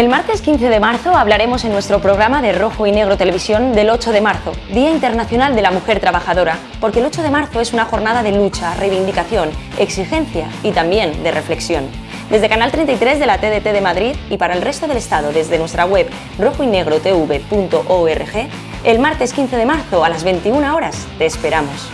El martes 15 de marzo hablaremos en nuestro programa de Rojo y Negro Televisión del 8 de marzo, Día Internacional de la Mujer Trabajadora, porque el 8 de marzo es una jornada de lucha, reivindicación, exigencia y también de reflexión. Desde Canal 33 de la TDT de Madrid y para el resto del Estado desde nuestra web rojoynegrotv.org, el martes 15 de marzo a las 21 horas te esperamos.